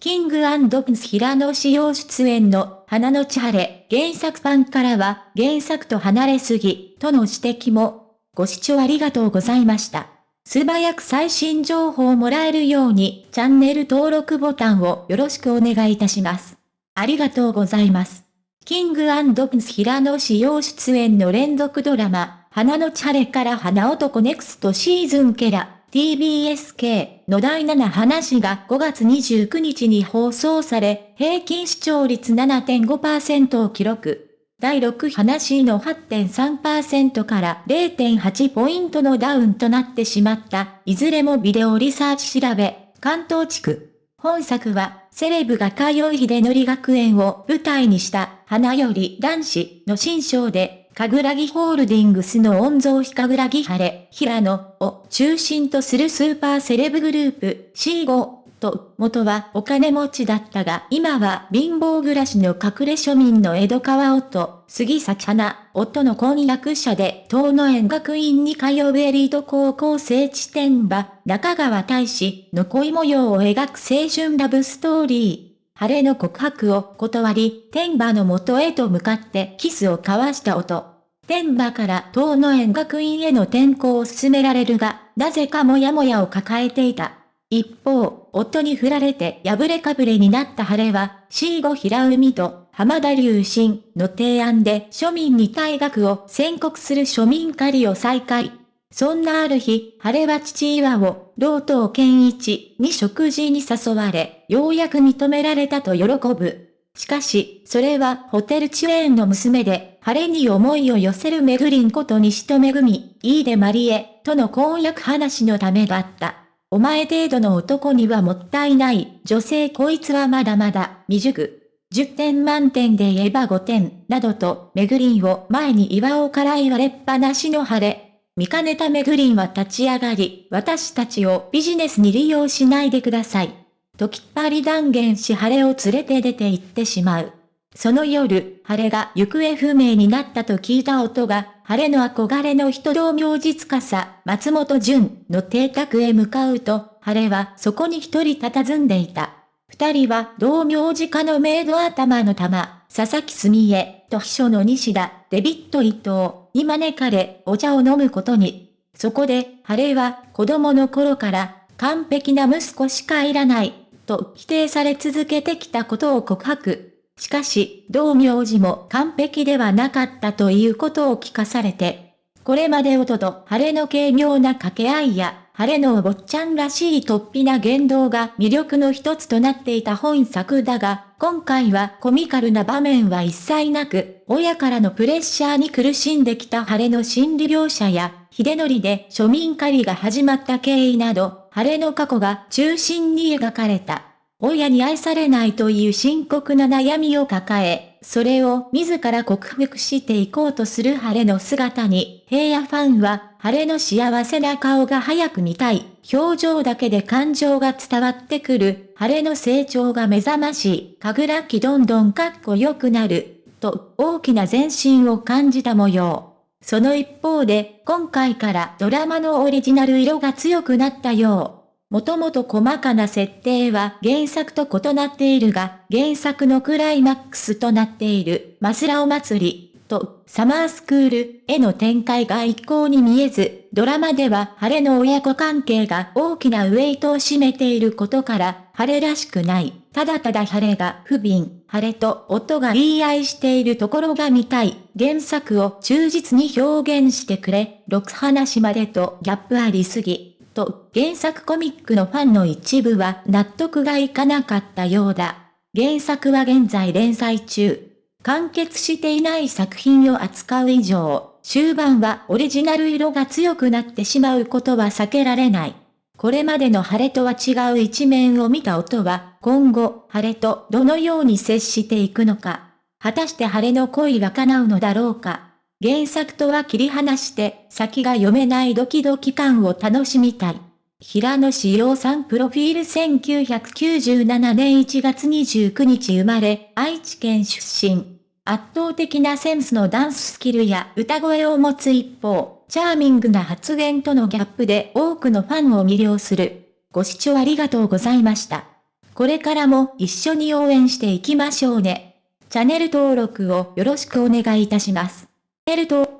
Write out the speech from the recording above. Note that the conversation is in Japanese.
キングプンス平野紫耀出演の花の千晴、原作ファンからは原作と離れすぎ、との指摘も。ご視聴ありがとうございました。素早く最新情報をもらえるようにチャンネル登録ボタンをよろしくお願いいたします。ありがとうございます。キングプンス平野紫耀出演の連続ドラマ、花のチャレから花男ネクストシーズンケラ、TBSK の第7話が5月29日に放送され、平均視聴率7.5%を記録。第6話の8.3%から0.8ポイントのダウンとなってしまった、いずれもビデオリサーチ調べ、関東地区。本作は、セレブが通い秀則学園を舞台にした、花より男子の新章で、かぐらぎホールディングスの御曹司かぐらぎ晴れ、平野を中心とするスーパーセレブグループ C5 と、元はお金持ちだったが、今は貧乏暮らしの隠れ庶民の江戸川夫、杉咲花、夫の婚約者で、東野園学院に通うエリート高校生地点場、中川大使の恋模様を描く青春ラブストーリー。晴れの告白を断り、天馬の元へと向かってキスを交わした音。天馬から東野園学院への転校を進められるが、なぜかもやもやを抱えていた。一方、夫に振られて破れかぶれになった晴れは、C5 平海と浜田隆信の提案で庶民に退学を宣告する庶民狩りを再開。そんなある日、晴れは父岩を、老頭健一に食事に誘われ、ようやく認められたと喜ぶ。しかし、それはホテルチェーンの娘で、晴れに思いを寄せるめぐりんこと西とめぐみ、いいでまりえ、との婚約話のためだった。お前程度の男にはもったいない、女性こいつはまだまだ、未熟。10点満点で言えば5点、などと、めぐりんを前に岩尾から言われっぱなしの晴れ。見かねためグリンは立ち上がり、私たちをビジネスに利用しないでください。ときっぱり断言し晴れを連れて出て行ってしまう。その夜、晴れが行方不明になったと聞いた音が、晴れの憧れの人道明実家さ、松本潤の邸宅へ向かうと、晴れはそこに一人佇んでいた。二人は同名字家のメイド頭の玉、佐々木澄江と秘書の西田、デビット伊藤、に招かれ、お茶を飲むことに。そこで、晴れは、子供の頃から、完璧な息子しかいらない、と否定され続けてきたことを告白。しかし、同名字も完璧ではなかったということを聞かされて、これまで音と晴れの軽妙な掛け合いや、晴れのお坊ちゃんらしい突飛な言動が魅力の一つとなっていた本作だが、今回はコミカルな場面は一切なく、親からのプレッシャーに苦しんできた晴れの心理描写や、秀則で庶民狩りが始まった経緯など、晴れの過去が中心に描かれた。親に愛されないという深刻な悩みを抱え、それを自ら克服していこうとする晴れの姿に、平野ファンは、晴れの幸せな顔が早く見たい、表情だけで感情が伝わってくる、晴れの成長が目覚ましい、かぐらきどんどんかっこよくなる、と大きな前進を感じた模様。その一方で、今回からドラマのオリジナル色が強くなったよう。もともと細かな設定は原作と異なっているが、原作のクライマックスとなっている、マスラオ祭り、と、サマースクールへの展開が一向に見えず、ドラマでは晴れの親子関係が大きなウェイトを占めていることから、晴れらしくない。ただただ晴れが不憫、晴れと夫が言い合いしているところが見たい。原作を忠実に表現してくれ。6話までとギャップありすぎ。と、原作コミックのファンの一部は納得がいかなかったようだ。原作は現在連載中。完結していない作品を扱う以上、終盤はオリジナル色が強くなってしまうことは避けられない。これまでの晴れとは違う一面を見た音は、今後、晴れとどのように接していくのか。果たして晴れの恋が叶うのだろうか。原作とは切り離して先が読めないドキドキ感を楽しみたい。平野志陽さんプロフィール1997年1月29日生まれ、愛知県出身。圧倒的なセンスのダンススキルや歌声を持つ一方、チャーミングな発言とのギャップで多くのファンを魅了する。ご視聴ありがとうございました。これからも一緒に応援していきましょうね。チャンネル登録をよろしくお願いいたします。チャンネル登